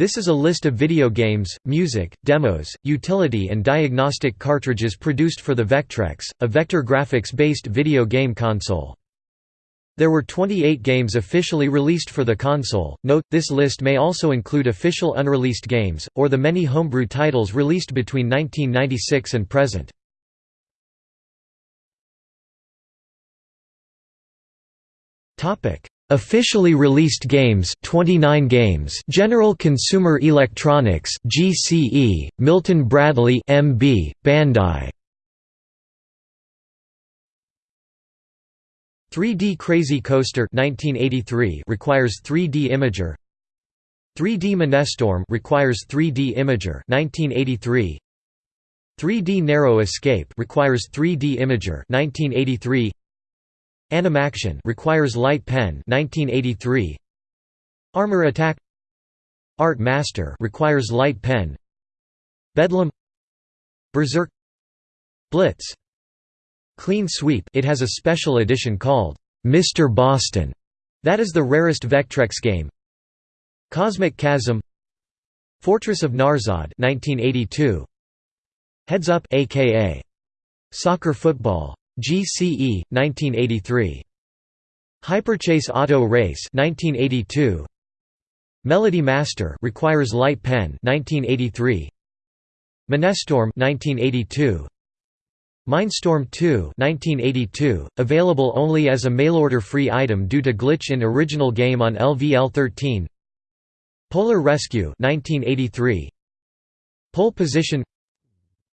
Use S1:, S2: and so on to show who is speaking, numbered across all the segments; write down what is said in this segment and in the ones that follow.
S1: This is a list of video games, music, demos, utility and diagnostic cartridges produced for the Vectrex, a vector graphics-based video game console. There were 28 games officially released for the console. Note, this list may also include official unreleased games, or the many homebrew titles released between 1996 and present. Officially released games 29 games General Consumer Electronics GCE Milton Bradley MB Bandai. 3D Crazy Coaster 1983 requires 3D imager. 3D Minestorm requires 3D imager 1983 3D Narrow Escape requires 3D imager 1983 Animaction requires light pen 1983 Armor Attack Art Master requires light pen. Bedlam Berserk Blitz Clean Sweep it has a special edition called Mr. Boston. That is the rarest Vectrex game. Cosmic Chasm Fortress of Narzod 1982 Heads Up aka Soccer Football GCE 1983 Hyperchase Auto Race 1982 Melody Master requires light pen 1983 Minestorm 1982 Minestorm 2 1982 available only as a mail-order free item due to glitch in original game on LVL13 Polar Rescue 1983 Pole Position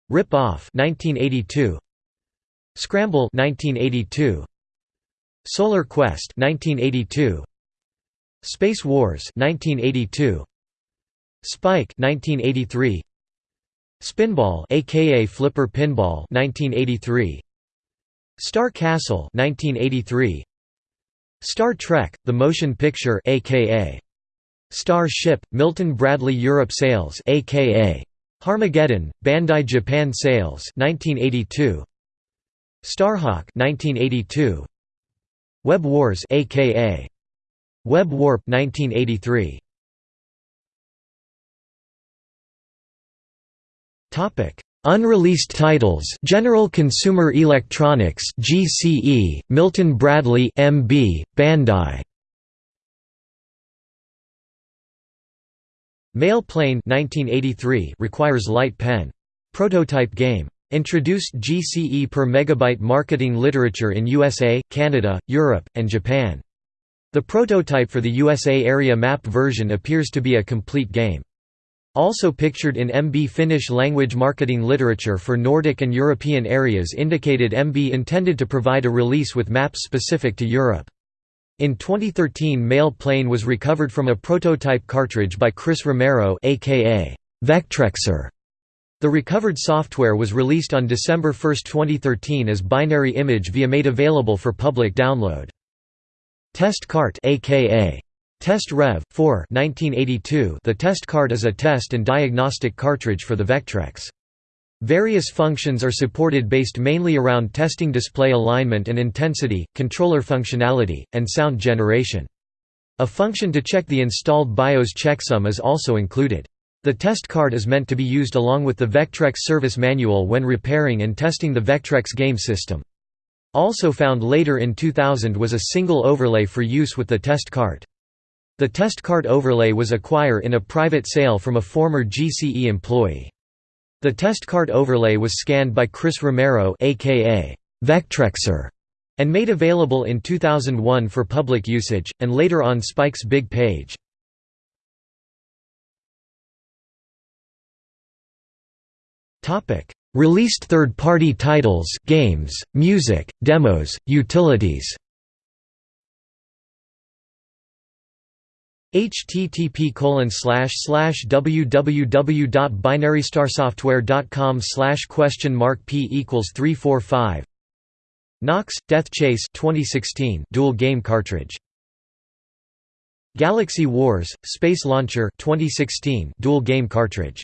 S1: Rip Off 1982 Scramble 1982 Solar Quest 1982 Space Wars 1982 Spike 1983 Spinball aka Flipper Pinball 1983 Star Castle 1983 Star Trek The Motion Picture aka Star Ship Milton Bradley Europe Sales aka Harmageddon Bandai Japan Sales 1982 Starhawk 1982 Web Wars aka Web Warp 1983 Topic. Unreleased titles General Consumer Electronics GCE Milton Bradley MB Bandai. Mail Plane 1983 requires light pen. Prototype game Introduced GCE per megabyte marketing literature in USA, Canada, Europe, and Japan. The prototype for the USA area map version appears to be a complete game. Also pictured in MB Finnish language marketing literature for Nordic and European areas indicated MB intended to provide a release with maps specific to Europe. In 2013 Mail Plane was recovered from a prototype cartridge by Chris Romero aka Vectrexer the recovered software was released on December 1, 2013 as binary image via made available for public download. Test Cart aka Test Rev 4 1982 The test cart is a test and diagnostic cartridge for the Vectrex. Various functions are supported based mainly around testing display alignment and intensity, controller functionality, and sound generation. A function to check the installed BIOS checksum is also included. The test card is meant to be used along with the Vectrex service manual when repairing and testing the Vectrex game system. Also found later in 2000 was a single overlay for use with the test card. The test card overlay was acquired in a private sale from a former GCE employee. The test card overlay was scanned by Chris Romero aka Vectrexer and made available in 2001 for public usage, and later on Spike's Big Page. Topic: Released third-party titles, games, music, demos, utilities. http www.binarystarssoftware.com question mark p equals 345 Nox Death Chase 2016 dual game cartridge. Galaxy Wars Space Launcher 2016 dual game cartridge